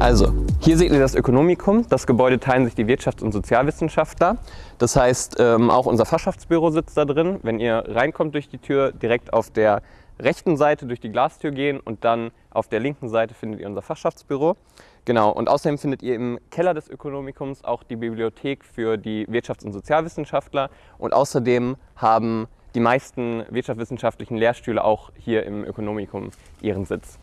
Also, hier seht ihr das Ökonomikum. Das Gebäude teilen sich die Wirtschafts- und Sozialwissenschaftler. Das heißt, ähm, auch unser Fachschaftsbüro sitzt da drin. Wenn ihr reinkommt durch die Tür, direkt auf der rechten Seite durch die Glastür gehen und dann auf der linken Seite findet ihr unser Fachschaftsbüro. Genau, und außerdem findet ihr im Keller des Ökonomikums auch die Bibliothek für die Wirtschafts- und Sozialwissenschaftler und außerdem haben die meisten wirtschaftswissenschaftlichen Lehrstühle auch hier im Ökonomikum ihren Sitz.